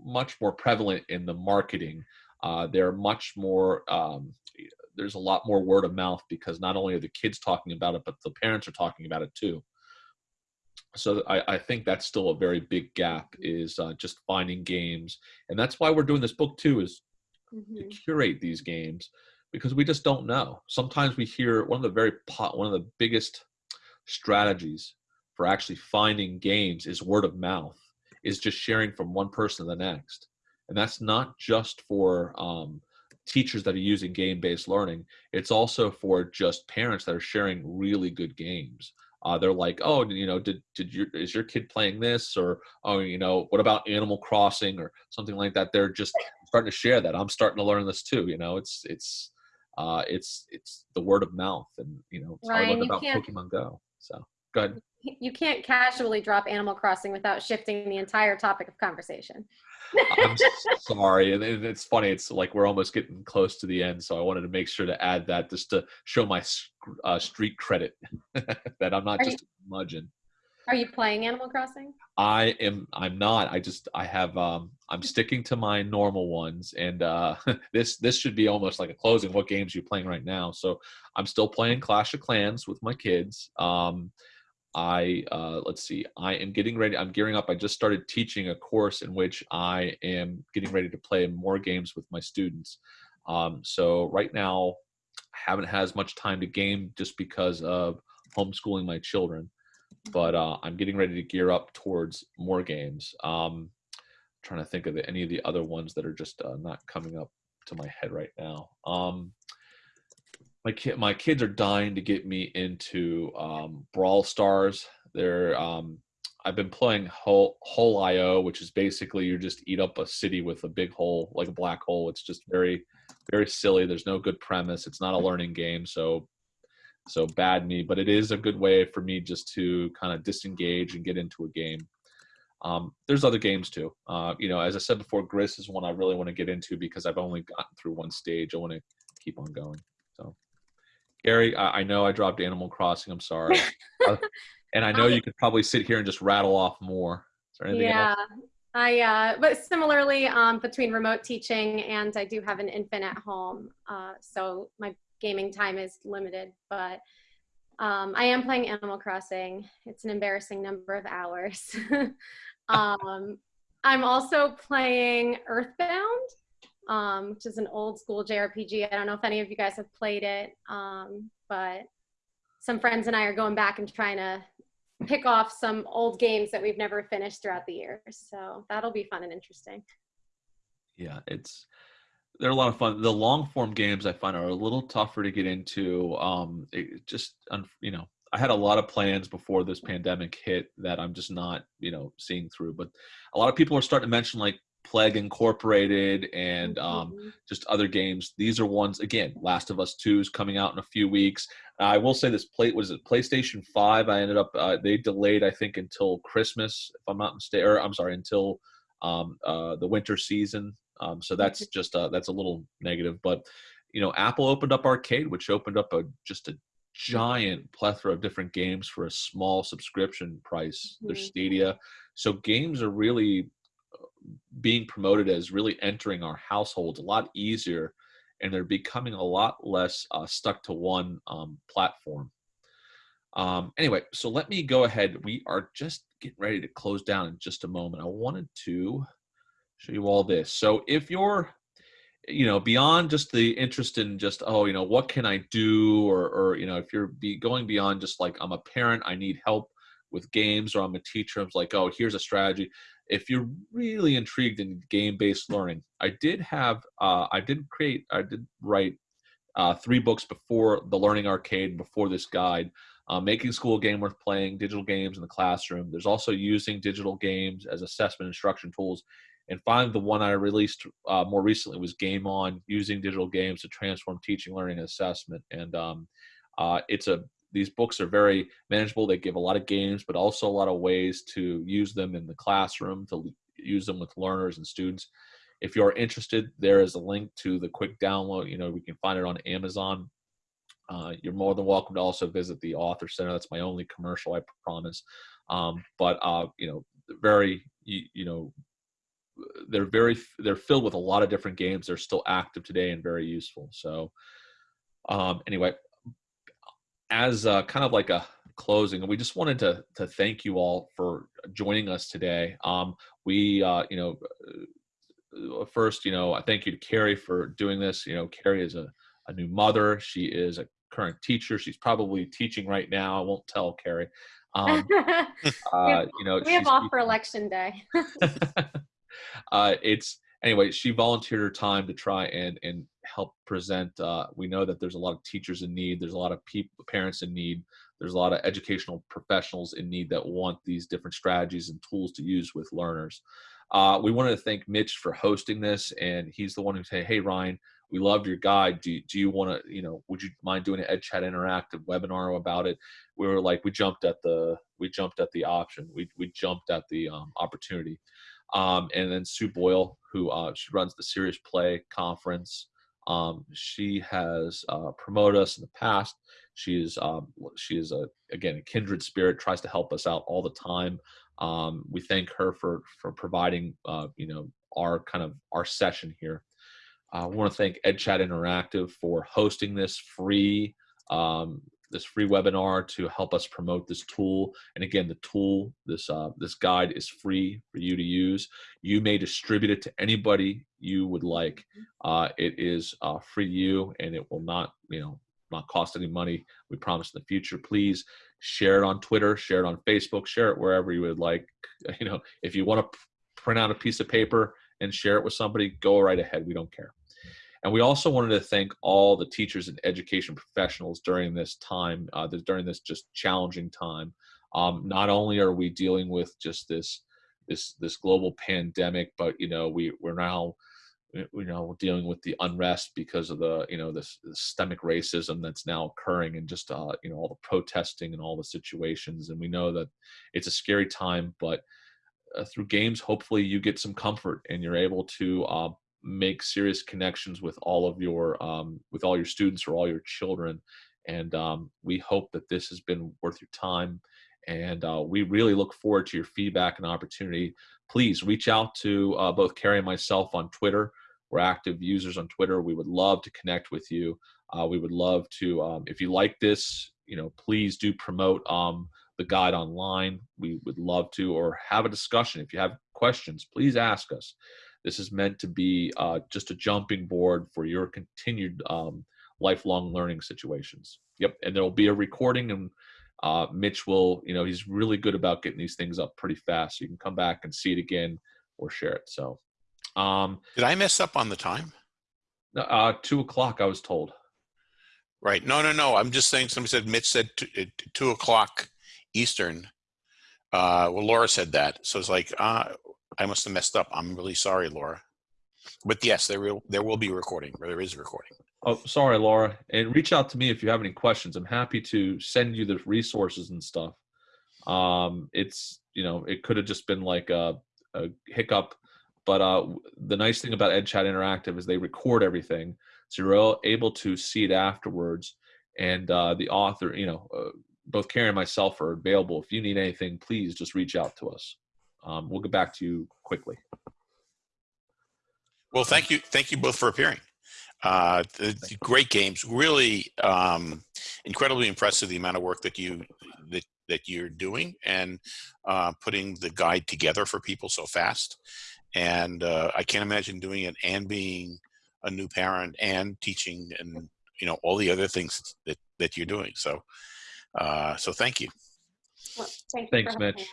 much more prevalent in the marketing. Uh, they're much more. Um, there's a lot more word of mouth because not only are the kids talking about it, but the parents are talking about it too so I, I, think that's still a very big gap is uh, just finding games and that's why we're doing this book too is Mhm. to curate these games because we just don't know. Sometimes we hear one of the very pot one of the biggest strategies for actually finding games is word of mouth is just sharing from one person to the next. And that's not just for um, teachers that are using game-based learning. It's also for just parents that are sharing really good games. Uh, they're like, oh, you know, did did your is your kid playing this? Or oh, you know, what about Animal Crossing or something like that? They're just starting to share that. I'm starting to learn this too. You know, it's it's uh, it's it's the word of mouth, and you know, Ryan, about Pokemon Go. So go ahead. You can't casually drop Animal Crossing without shifting the entire topic of conversation. I'm sorry, and it's funny. It's like we're almost getting close to the end, so I wanted to make sure to add that just to show my uh, street credit that I'm not Are you- just a curmudgeon. Are you playing Animal Crossing? I am. I'm not. I just. I have. Um. I'm sticking to my normal ones, and uh, this this should be almost like a closing. What games are you playing right now? So I'm still playing Clash of Clans with my kids. Um, I uh, let's see. I am getting ready. I'm gearing up. I just started teaching a course in which I am getting ready to play more games with my students. Um, so right now, I haven't had as much time to game just because of homeschooling my children but uh, I'm getting ready to gear up towards more games. Um, trying to think of any of the other ones that are just uh, not coming up to my head right now. Um, my kid, my kids are dying to get me into um, Brawl Stars. They're um, I've been playing Hole Hole IO, which is basically you just eat up a city with a big hole, like a black hole. It's just very, very silly. There's no good premise. It's not a learning game, so so bad me, but it is a good way for me just to kind of disengage and get into a game. Um, there's other games too. Uh, you know, as I said before, Gris is one I really want to get into because I've only gotten through one stage. I want to keep on going. So, Carrie, I, I know I dropped Animal Crossing. I'm sorry, Uh, and I know you could probably sit here and just rattle off more. Is there anything yeah. else? I, uh, but similarly, um, between remote teaching and I do have an infant at home, uh, so my gaming time is limited. But um, I am playing Animal Crossing. It's an embarrassing number of hours. um, I'm also playing Earthbound, um, which is an old school JRPG. I don't know if any of you guys have played it, um, but some friends and I are going back and trying to pick off some old games that we've never finished throughout the years. So that'll be fun and interesting. yeah it's they're a lot of fun the long form games i find are a little tougher to get into um it just you know i had a lot of plans before this pandemic hit that i'm just not you know seeing through but a lot of people are starting to mention like plague incorporated and um Mhm. just other games these are ones again last of us 2 is coming out in a few weeks i will say this plate was it playstation 5 i ended up uh, they delayed i think until christmas if i'm not mistaken or i'm sorry until um, uh, the winter season. Um, so that's just uh, that's a little negative. But you know, Apple opened up Arcade, which opened up a just a giant plethora of different games for a small subscription price. There's Mhm. Stadia, so games are really uh, being promoted as really entering our households a lot easier, and they're becoming a lot less uh, stuck to one um, platform. Um, anyway, so let me go ahead. We are just getting ready to close down in just a moment. I wanted to show you all this. So if you're, you know, beyond just the interest in just, oh, you know, what can I do? Or, or you know, if you're be going beyond just like, I'm a parent, I need help with games, or I'm a teacher, I'm like, oh, here's a strategy. If you're really intrigued in game-based learning, I did have, uh, I did create, I did write uh, three books before the Learning Arcade, before this guide uh, making school game worth playing, digital games in the classroom. There's also using digital games as assessment instruction tools. And finally, the one I released uh, more recently was Game On, using digital games to transform teaching, learning, and assessment. And um, uh, it's a these books are very manageable. They give a lot of games, but also a lot of ways to use them in the classroom, to use them with learners and students. If you're interested, there is a link to the quick download. You know, we can find it on Amazon. Uh, you're more than welcome to also visit the Author Center. That's my only commercial, I promise. Um, but uh, you know, very you, you, know, they're very they're filled with a lot of different games. They're still active today and very useful. So um, anyway, as uh, kind of like a closing, we just wanted to to thank you all for joining us today. Um, we uh, you know. First, you know, I thank you to Carrie for doing this. You know, Carrie is a, a new mother. She is a current teacher. She's probably teaching right now. I won't tell Carrie. Um, uh, you know, we have off for election day. uh, it's anyway. She volunteered her time to try and and help present. Uh, we know that there's a lot of teachers in need. There's a lot of people, parents in need. There's a lot of educational professionals in need that want these different strategies and tools to use with learners. Uh, we wanted to thank Mitch for hosting this, and he's the one who said, "Hey, Ryan, we loved your guide. Do, do you want to, you know, would you mind doing an EdChat interactive webinar about it? We were like, we jumped at the, we jumped at the option. We, we jumped at the um, opportunity. Um, and then Sue Bohle, who uh, she runs the Serious Play conference. Um, she has uh, promoted us in the past. She is um, she is a again a kindred spirit. Tries to help us out all the time. Um, we thank her for for providing uh, you know our kind of our session here. I want to thank EdChat Interactive for hosting this free um, this free webinar to help us promote this tool. And again, the tool, this uh, this guide is free for you to use. You may distribute it to anybody you would like. Uh, it is uh, free to you, and it will not, you know, not cost any money. We promise in the future. Please share it on Twitter, share it on Facebook, share it wherever you would like. You know, if you want to print out a piece of paper and share it with somebody, go right ahead. We don't care. And we also wanted to thank all the teachers and education professionals during this time, uh, during this just challenging time. Um, not only are we dealing with just this this this global pandemic, but you know we we're now you know dealing with the unrest because of the you know this, systemic racism that's now occurring and just uh, you know all the protesting and all the situations. And we know that it's a scary time, but uh, through games, hopefully you get some comfort and you're able to uh, make serious connections with all of your um, with all your students or all your children and um, we hope that this has been worth your time and uh, we really look forward to your feedback and opportunity. Please reach out to uh, both carrie and myself on twitter. We're active users on twitter. We would love to connect with you. Uh, we would love to um, if you like this you know please do promote um, the guide online. We would love to or have a discussion. If you have questions please ask us this is meant to be uh, just a jumping board for your continued um, lifelong learning situations. Yep, and there will be a recording, and uh, Mitch will, you know, he's really good about getting these things up pretty fast. So you can come back and see it again or share it. So, um, did I mess up on the time? Uh, two o'clock, I was told. Right. No, no, no. I'm just saying. Somebody said Mitch said two, uh, two o'clock Eastern. Uh, well, Laura said that, so it's like, uh, I must have messed up. I'm really sorry, Laura. But yes, there will there will be recording. Or there is a recording. Oh, sorry, Laura. And reach out to me if you have any questions. I'm happy to send you the resources and stuff. Um, it's you know it could have just been like a, a hiccup, but uh, the nice thing about EdChat Interactive is they record everything, so you're able to see it afterwards. And uh, the author, you know, uh, both Carrie and myself are available. If you need anything, please just reach out to us um, we'll get back to you quickly. Well, thank you. Thank you both for appearing. Uh, the, great games, really um, incredibly impressive. The amount of work that you that that you're doing and uh, putting the guide together for people so fast. And uh, I can't imagine doing it and being a new parent and teaching and you know all the other things that that you're doing. So, uh, so thank you. Well, thank you Thanks, Mitch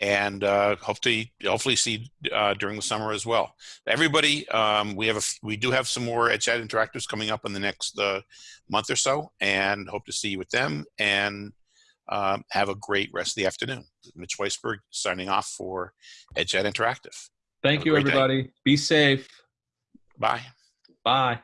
and uh, hopefully hopefully see uh, during the summer as well. Everybody, um, we have a, we do have some more EdChat interactives coming up in the next uh, month or so, and hope to see you with them. And um, have a great rest of the afternoon. Mitch Weisberg signing off for EdChat Interactive. Thank you, everybody. Day. Be safe. Bye. Bye.